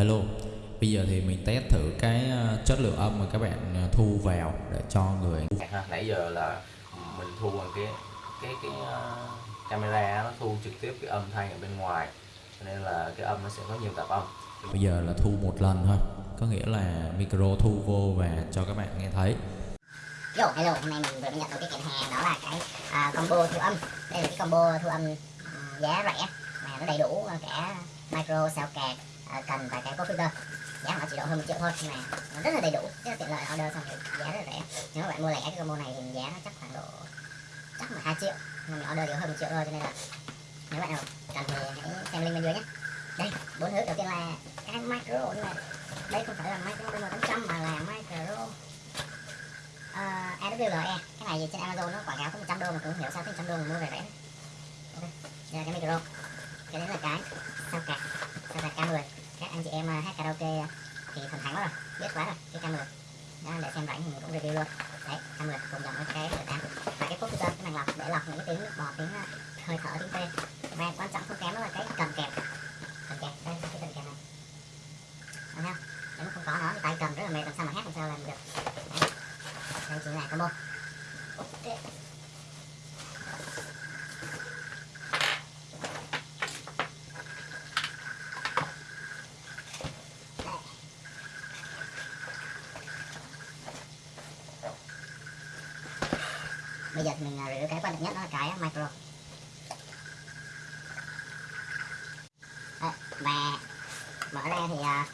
Hello. Bây giờ thì mình test thử cái ờ, chất lượng âm mà các bạn ờ, thu vào để cho người ha nãy giờ là mình thu bằng cái cái cái uh, camera nó thu trực tiếp cái âm thanh ở bên ngoài cho nên là cái âm nó sẽ có nhiều tạp âm. Bây giờ là thu một lần thôi Có nghĩa là micro thu vô và cho các bạn nghe thấy. Yo, hello, hôm nay mình vừa mới nhận được cái kiện hàng đó là cái à, combo thu âm. Đây là cái combo thu âm à, giá rẻ mà nó đầy đủ cả micro, sao card, à, cần vài cái filter Giá nó chỉ độ hơn một triệu thôi nhưng mà nó rất là đầy đủ, rất là tiện lợi order xong thì giá rất là rẻ. Nếu các bạn mua lẻ cái combo này thì giá nó chắc khoảng độ chắc là 2 triệu. Nhưng mà mình order chỉ hơn một triệu thôi cho nên là nếu bạn nào cần thì hãy xem link bên dưới nhé. Đây, bốn thứ. Đầu tiên là cái micro nhưng mà đây không phải là micro BM800 mà là micro ờ, uh, AWLE cái này trên Amazon nó quảng cáo có 100 đô mà cũng hiểu sao tới 100 đô mà mua về rẻ. Ok đây là cái micro. Cái đấy là cái sao cạc sao cạc K10 các anh chị em à, hát karaoke à, thì thần thánh quá rồi. Biết quá rồi cái cam mười. Đó, để xem rảnh thì mình cũng review luôn. Đấy cam mười cùng dòng với cái R8 và cái phốt cái màng lọc để lọc những cái tiếng nước bọt tiếng à, hơi thở tiếng tê. Và quan trọng không kém đó là cái cầm kẹp. Cầm kẹp đây cái cầm kẹp này. Thấy không? nếu mà không có nó thì tay cầm rất là mệt làm sao mà hát làm sao làm được. Đấy. Đây chính là combo. Ok. Bây giờ thì mình à, review cái quan trọng nhất đó là cái micro. Đấy, và mở ra thì à,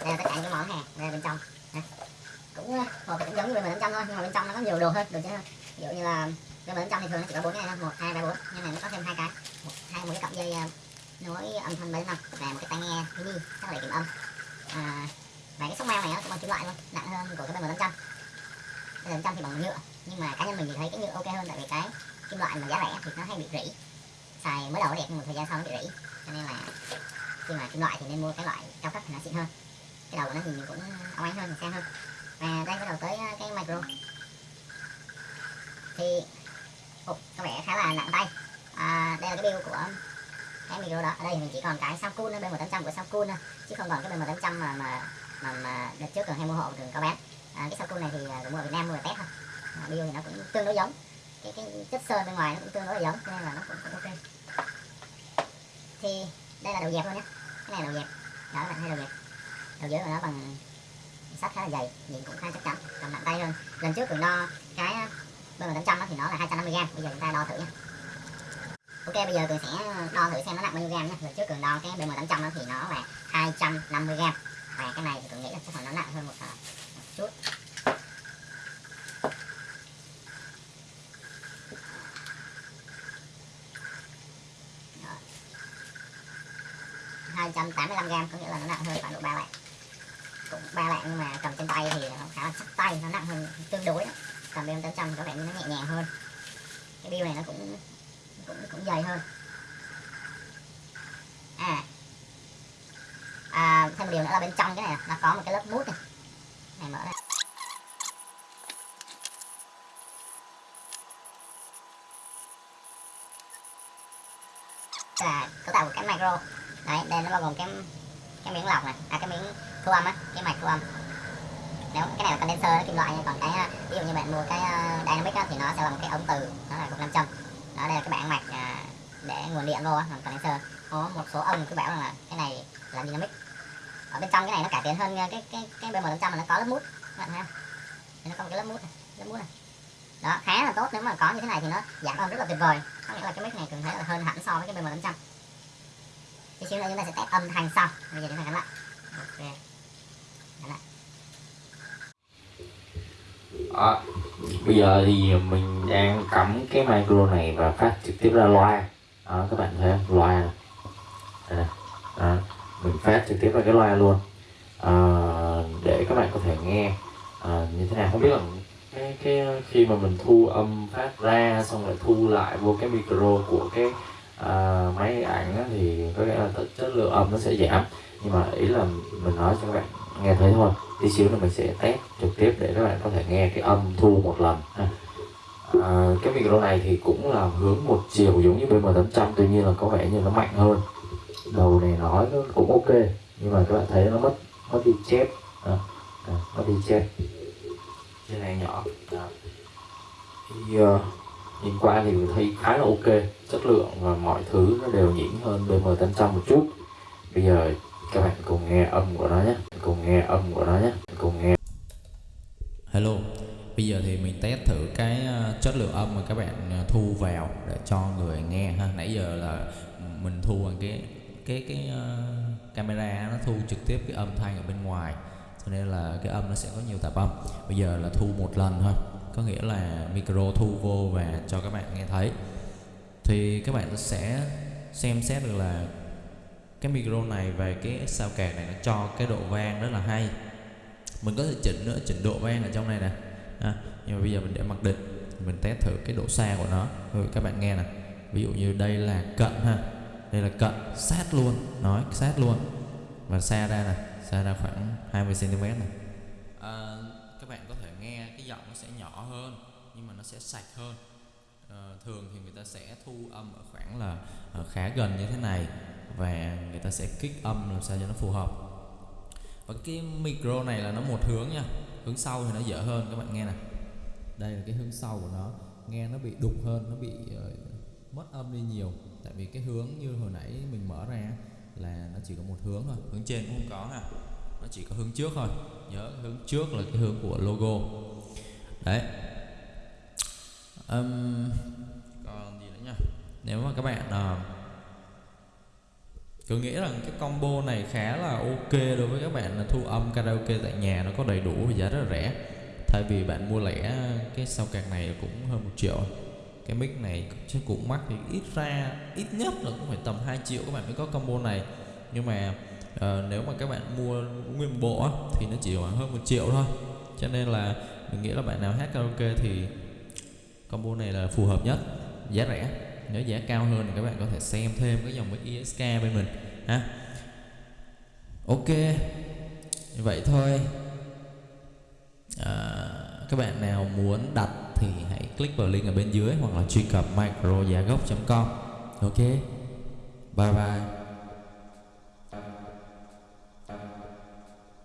đây là tất cả những món hàng đây bên trong. Cũng à, hộp cũng giống như bên trong thôi nhưng mà bên trong nó có nhiều đồ hơn đồ chơi hơn. Ví dụ như là cái bên trong thì thường nó chỉ có bốn cái này thôi một hai ba bốn. Nhưng này nó có thêm hai cái. Một hai một cái cọng dây nối âm thanh bên năm. Và một cái tai nghe mini chắc là để kiểm âm. À, và cái sóc meo này nó cũng bằng kim loại luôn nặng hơn của cái bên bên trong. bên trong thì bằng nhựa nhưng mà cá nhân mình thì thấy cái nhựa ok hơn tại vì cái kim loại mà giá rẻ thì nó hay bị rỉ. Xài mới đầu đẹp nhưng một thời gian sau nó bị rỉ cho nên là khi mà kim loại thì nên mua cái loại cao cấp thì nó xịn hơn. Cái đầu của nó nhìn cũng óng ánh hơn sang hơn. Và đây bắt đầu tới cái micro. Thì Ồ, có vẻ khá là nặng tay. À, đây là cái build của cái micro đó. Ở đây mình chỉ còn cái sao cool b 1800 của sao cool thôi chứ không còn cái b 1800 mà mà mà, mà đợt trước cần hay mua hộ thường có bán à, cái sao cool này thì uh, mua ở Việt Nam mua ở test thôi à, thì nó cũng tương đối giống. Cái cái chất sơn bên ngoài nó cũng tương đối giống nên là nó cũng, cũng ok thì đây là đầu dẹp thôi nhé. Cái này là đầu dẹp. Đó là hai đầu dẹp. Đầu dưới của nó bằng sắt khá là dày nhìn cũng khá chắc chắn cầm nặng tay hơn. Lần trước cường đo cái bm 800 thì nó là 250 g bây giờ chúng ta đo thử nhé. Ok bây giờ cường sẽ ờ, đo thử xem nó nặng bao nhiêu gram nhé. Lần trước cường đo cái bm 800 thì nó là 250 g và cái này thì cường nghĩ là chắc 185 gram có nghĩa là nó nặng hơn khoảng độ 3 lạng cũng 3 lạng nhưng mà cầm trên tay thì nó khá là chắc tay nó nặng hơn tương đối cầm bên 800 có vẻ như nó nhẹ nhàng hơn. Cái bill này nó cũng cũng cũng dày hơn. À, à thêm một điều nữa là bên trong cái này nó có một cái lớp mút này. Này mở ra. Là cấu tạo của cái micro đấy đây nó bao gồm cái cái miếng lọc này. À cái miếng thu âm á cái mạch thu âm. Nếu cái này là condenser nó kim loại nha, còn cái ví dụ như bạn mua cái uh, dynamic á, thì nó sẽ là một cái ống từ nó là cục 500 đó đây là cái bảng mạch à, để nguồn điện vô á, còn condenser. Có một số ông cứ bảo rằng là cái này là dynamic. Ở bên trong cái này nó cải tiến hơn cái cái cái bm 500 mà nó có lớp mút. Các bạn thấy không? Thì nó có một cái lớp mút này lớp mút này. Đó khá là tốt nếu mà có như thế này thì nó giảm âm rất là tuyệt vời. Có nghĩa là cái mic này cần thấy là hơn hẳn so với cái bm 500 thì khi nữa chúng ta sẽ test âm thanh sau bây giờ chúng ta gắn lại. Ok. Gắn lại. À, bây giờ thì mình đang cắm cái micro này và phát trực tiếp ra loa. Đó, các bạn thấy không? loa này. Đây này. Đó, mình phát trực tiếp ra cái loa luôn. À, để các bạn có thể nghe. À, như thế nào? Không biết là cái cái khi mà mình thu âm phát ra xong rồi thu lại vô cái micro của cái à, máy có nghĩa là chất lượng âm nó sẽ giảm. Nhưng mà ý là mình nói cho các bạn nghe thấy thôi. Tí xíu nữa mình sẽ test trực tiếp để các bạn có thể nghe cái âm thu một lần. Ha. à, cái micro này thì cũng là hướng một chiều giống như BM800 tuy nhiên là có vẻ như nó mạnh hơn. Đầu này nói nó cũng ok nhưng mà các bạn thấy nó mất mất đi chép. À, à, mất đi chép. Trên này nhỏ. À. thì uh, nhìn qua thì mình thấy khá là ok. Chất lượng và mọi thứ nó đều nhỉnh hơn BM800 một chút. Bây giờ các bạn cùng nghe âm của nó nhé. Cùng nghe âm của nó nhé. Cùng nghe. Hello. Bây giờ thì mình test thử cái ờ, chất lượng âm mà các bạn ờ, thu vào để cho người nghe ha. Nãy giờ là mình thu bằng cái cái cái uh, camera nó thu trực tiếp cái âm thanh ở bên ngoài. Cho nên là cái âm nó sẽ có nhiều tạp âm. Bây giờ là thu một lần thôi có nghĩa là micro thu vô và cho các bạn nghe thấy. Thì các bạn sẽ xem xét được là cái micro này và cái sao kẹt này nó cho cái độ vang rất là hay. Mình có thể chỉnh nữa chỉnh độ vang ở trong này nè. À, nhưng mà bây giờ mình để mặc định mình test thử cái độ xa của nó. Rồi các bạn nghe nè. Ví dụ như đây là cận ha. Đây là cận sát luôn. Nói sát luôn. Và xa ra nè xa ra khoảng 20 cm này à, các bạn có thể nghe cái giọng nó sẽ nhỏ hơn nhưng mà nó sẽ sạch hơn. À, thường thì người ta sẽ thu âm ở khoảng là à, khá gần như thế này và người ta sẽ kích âm làm sao cho nó phù hợp. Và cái micro này là nó một hướng nha hướng sau thì nó dở hơn các bạn nghe nè. Đây là cái hướng sau của nó nghe nó bị đục hơn nó bị uh, mất âm đi nhiều. Tại vì cái hướng như hồi nãy mình mở ra là nó chỉ có một hướng thôi. Hướng trên cũng không có ha nó chỉ có hướng trước thôi. Nhớ hướng trước là cái hướng của logo. Đấy um, còn gì nữa nha? Nếu mà các bạn uh, tôi nghĩ rằng cái combo này khá là ok đối với các bạn là thu âm karaoke tại nhà nó có đầy đủ và giá rất là rẻ. Thay vì bạn mua lẻ cái sao card này cũng hơn một triệu. Cái mic này chứ cũng mắc thì ít ra ít nhất là cũng phải tầm 2 triệu các bạn mới có combo này. Nhưng mà uh, nếu mà các bạn mua nguyên bộ thì nó chỉ khoảng hơn một triệu thôi. Cho nên là mình nghĩ là bạn nào hát karaoke thì combo này là phù hợp nhất. Giá rẻ. Nếu giá cao hơn thì các bạn có thể xem thêm cái dòng mic ISK bên mình ha. Ok. Vậy thôi. À, các bạn nào muốn đặt thì hãy click vào link ở bên dưới hoặc là truy cập microgiagốc.com ok. Bye bye.